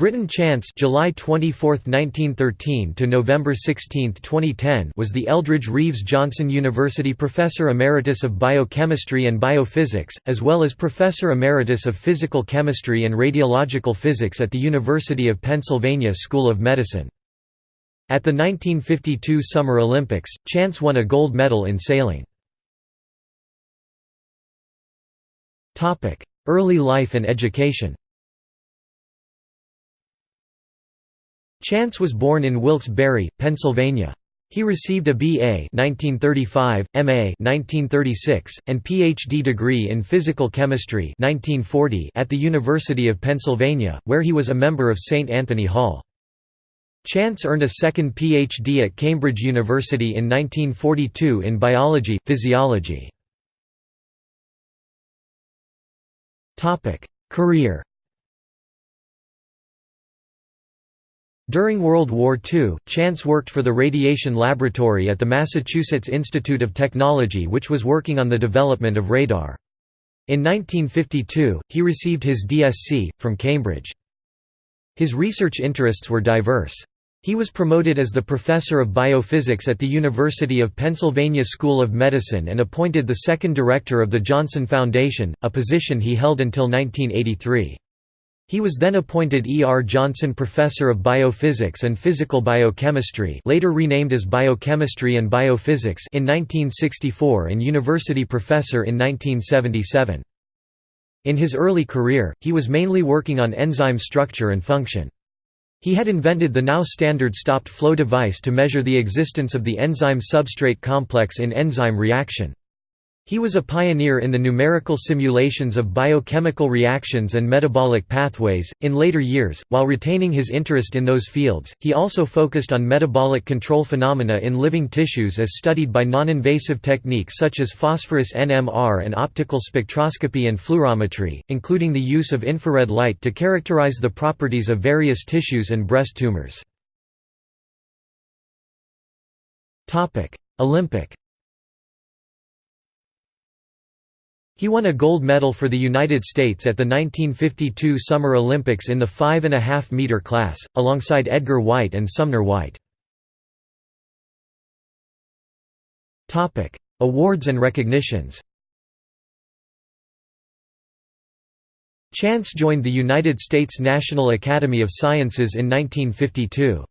Britton Chance July 24, 1913 to November 16, 2010 was the Eldridge Reeves Johnson University Professor Emeritus of Biochemistry and Biophysics, as well as Professor Emeritus of Physical Chemistry and Radiological Physics at the University of Pennsylvania School of Medicine. At the 1952 Summer Olympics, Chance won a gold medal in sailing. Early life and education Chance was born in Wilkes-Barre, Pennsylvania. He received a B.A. 1935, M.A. 1936, and Ph.D. degree in physical chemistry 1940 at the University of Pennsylvania, where he was a member of St. Anthony Hall. Chance earned a second Ph.D. at Cambridge University in 1942 in biology, physiology. Career During World War II, Chance worked for the Radiation Laboratory at the Massachusetts Institute of Technology which was working on the development of radar. In 1952, he received his DSc, from Cambridge. His research interests were diverse. He was promoted as the professor of biophysics at the University of Pennsylvania School of Medicine and appointed the second director of the Johnson Foundation, a position he held until 1983. He was then appointed E. R. Johnson Professor of Biophysics and Physical Biochemistry later renamed as Biochemistry and Biophysics in 1964 and University Professor in 1977. In his early career, he was mainly working on enzyme structure and function. He had invented the now standard stopped flow device to measure the existence of the enzyme-substrate complex in enzyme reaction. He was a pioneer in the numerical simulations of biochemical reactions and metabolic pathways. In later years, while retaining his interest in those fields, he also focused on metabolic control phenomena in living tissues as studied by non-invasive techniques such as phosphorus NMR and optical spectroscopy and fluorometry, including the use of infrared light to characterize the properties of various tissues and breast tumors. Olympic He won a gold medal for the United States at the 1952 Summer Olympics in the 5.5 meter class, alongside Edgar White and Sumner White. Awards and recognitions Chance joined the United States National Academy of Sciences in 1952.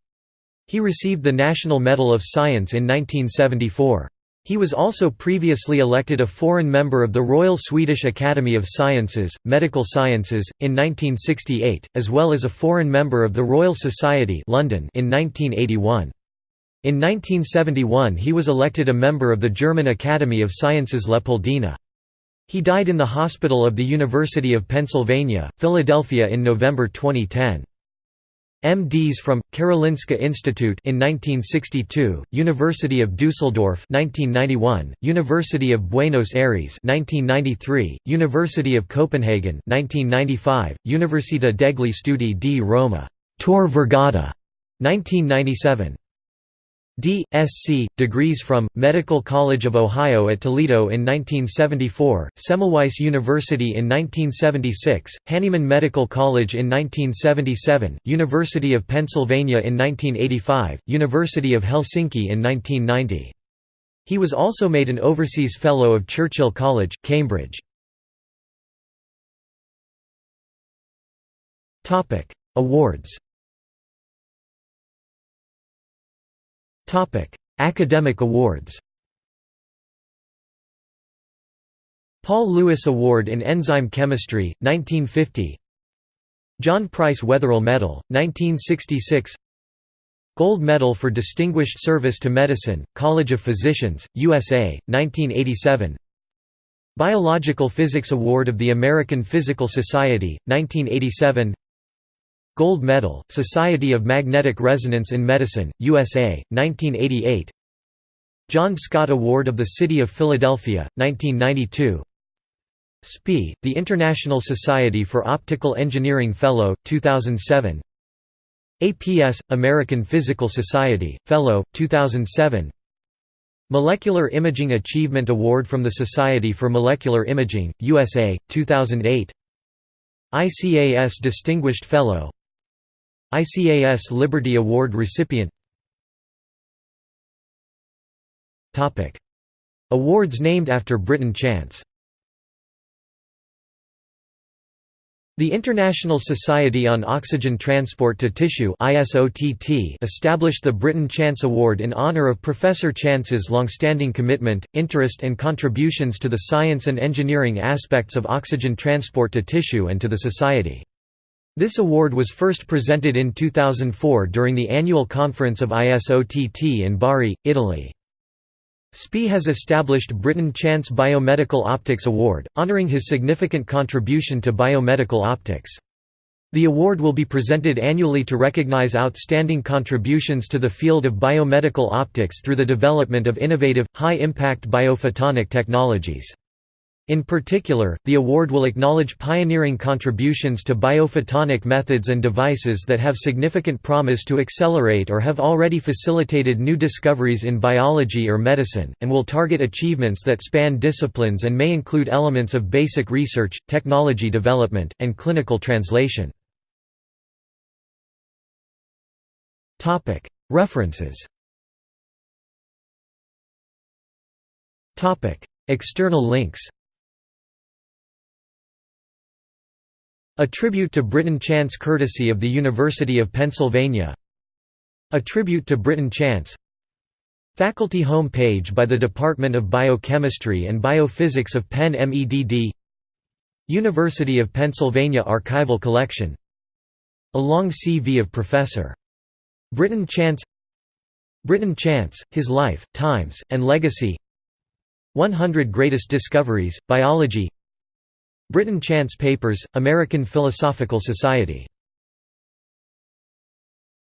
He received the National Medal of Science in 1974. He was also previously elected a foreign member of the Royal Swedish Academy of Sciences, Medical Sciences, in 1968, as well as a foreign member of the Royal Society London in 1981. In 1971 he was elected a member of the German Academy of Sciences Leopoldina. He died in the hospital of the University of Pennsylvania, Philadelphia in November 2010. M.D.s from Karolinska Institute in 1962, University of Dusseldorf 1991, University of Buenos Aires 1993, University of Copenhagen 1995, Università degli Studi di Roma Tor Vergata 1997 D.Sc. degrees from, Medical College of Ohio at Toledo in 1974, Semmelweis University in 1976, Hahnemann Medical College in 1977, University of Pennsylvania in 1985, University of Helsinki in 1990. He was also made an Overseas Fellow of Churchill College, Cambridge. Awards Academic awards. Paul Lewis Award in Enzyme Chemistry, 1950. John Price Wetherill Medal, 1966. Gold Medal for Distinguished Service to Medicine, College of Physicians, USA, 1987. Biological Physics Award of the American Physical Society, 1987 Gold Medal, Society of Magnetic Resonance in Medicine, USA, 1988 John Scott Award of the City of Philadelphia, 1992 SPIE, the International Society for Optical Engineering Fellow, 2007 APS, American Physical Society, Fellow, 2007 Molecular Imaging Achievement Award from the Society for Molecular Imaging, USA, 2008 ICAS Distinguished Fellow ICAS Liberty Award recipient. Awards named after Britton Chance The International Society on Oxygen Transport to Tissue established the Britton Chance Award in honor of Professor Chance's long-standing commitment, interest and contributions to the science and engineering aspects of oxygen transport to tissue and to the society. This award was first presented in 2004 during the annual conference of ISOTT in Bari, Italy. SPIE has established Britton Chance Biomedical Optics Award, honoring his significant contribution to biomedical optics. The award will be presented annually to recognize outstanding contributions to the field of biomedical optics through the development of innovative, high-impact biophotonic technologies. In particular, the award will acknowledge pioneering contributions to biophotonic methods and devices that have significant promise to accelerate or have already facilitated new discoveries in biology or medicine, and will target achievements that span disciplines and may include elements of basic research, technology development, and clinical translation. References External links A tribute to Britton Chance courtesy of the University of Pennsylvania. A tribute to Britton Chance. Faculty home page by the Department of Biochemistry and Biophysics of Penn MEDD University of Pennsylvania Archival Collection. A long CV of Professor. Britton Chance. Britton Chance, His Life, Times, and Legacy. 100 Greatest Discoveries, Biology Britton Chance Papers, American Philosophical Society